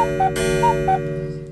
Bon bah bah bah.